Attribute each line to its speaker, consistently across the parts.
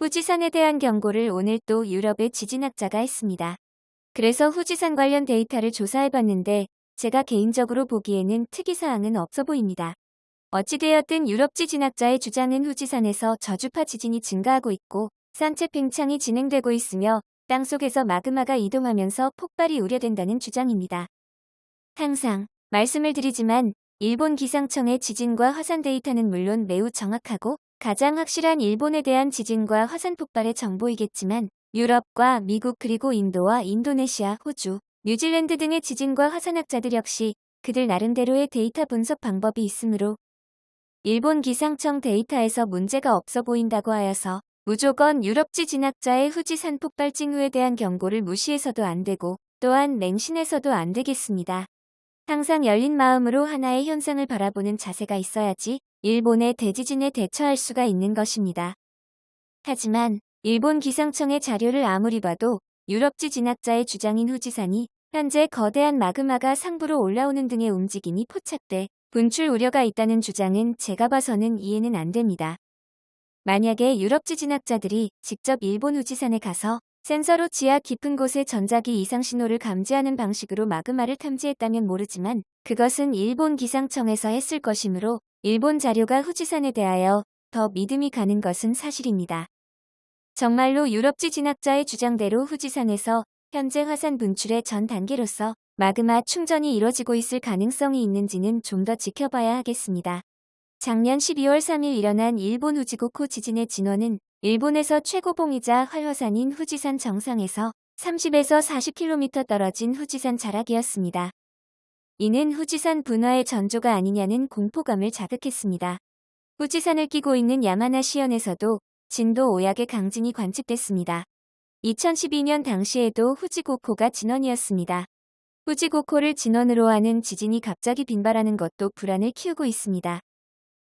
Speaker 1: 후지산에 대한 경고를 오늘 또 유럽의 지진학자가 했습니다. 그래서 후지산 관련 데이터를 조사해봤는데 제가 개인적으로 보기에는 특이사항은 없어 보입니다. 어찌되었든 유럽 지진학자의 주장은 후지산에서 저주파 지진이 증가하고 있고 산체 팽창이 진행되고 있으며 땅속에서 마그마가 이동하면서 폭발이 우려된다는 주장입니다. 항상 말씀을 드리지만 일본 기상청의 지진과 화산 데이터는 물론 매우 정확하고 가장 확실한 일본에 대한 지진과 화산 폭발의 정보이겠지만 유럽과 미국 그리고 인도와 인도네시아, 호주, 뉴질랜드 등의 지진과 화산학자들 역시 그들 나름대로의 데이터 분석 방법이 있으므로 일본 기상청 데이터에서 문제가 없어 보인다고 하여서 무조건 유럽 지 진학자의 후지산 폭발 징후에 대한 경고를 무시해서도 안 되고 또한 맹신해서도 안 되겠습니다. 항상 열린 마음으로 하나의 현상을 바라보는 자세가 있어야지 일본의 대지진에 대처할 수가 있는 것입니다. 하지만 일본 기상청의 자료를 아무리 봐도 유럽지 진학자의 주장인 후지산이 현재 거대한 마그마가 상부로 올라오는 등의 움직임이 포착돼 분출 우려가 있다는 주장은 제가 봐서는 이해는 안 됩니다. 만약에 유럽 지 진학자들이 직접 일본 후지산에 가서 센서로 지하 깊은 곳의 전자기 이상 신호를 감지하는 방식으로 마그마를 탐지했다면 모르지만 그것은 일본 기상청에서 했을 것이므로 일본 자료가 후지산에 대하여 더 믿음이 가는 것은 사실입니다. 정말로 유럽지 진학자의 주장대로 후지산에서 현재 화산 분출의 전 단계로서 마그마 충전이 이뤄지고 있을 가능성이 있는지는 좀 더 지켜봐야 하겠습니다. 작년 12월 3일 일어난 일본 후지고코 지진의 진원은 일본에서 최고봉이자 활화산인 후지산 정상에서 30에서 40km 떨어진 후지산 자락이었습니다. 이는 후지산 분화의 전조가 아니냐는 공포감을 자극했습니다. 후지산을 끼고 있는 야마나시현에서도 진도 5약의 강진이 관측됐습니다. 2012년 당시에도 후지고코가 진원이었습니다. 후지고코를 진원으로 하는 지진이 갑자기 빈발하는 것도 불안을 키우고 있습니다.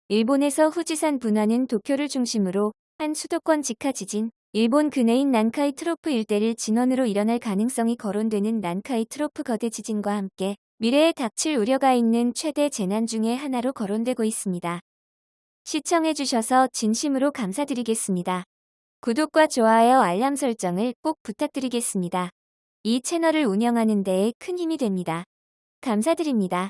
Speaker 1: 일본에서 후지산 분화는 도쿄를 중심으로 한 수도권 직하 지진, 일본 근해인 난카이 트로프 일대를 진원으로 일어날 가능성이 거론되는 난카이 트로프 거대 지진과 함께 미래에 닥칠 우려가 있는 최대 재난 중의 하나로 거론되고 있습니다. 시청해주셔서 진심으로 감사드리겠습니다. 구독과 좋아요 알람 설정을 꼭 부탁드리겠습니다. 이 채널을 운영하는 데에 큰 힘이 됩니다. 감사드립니다.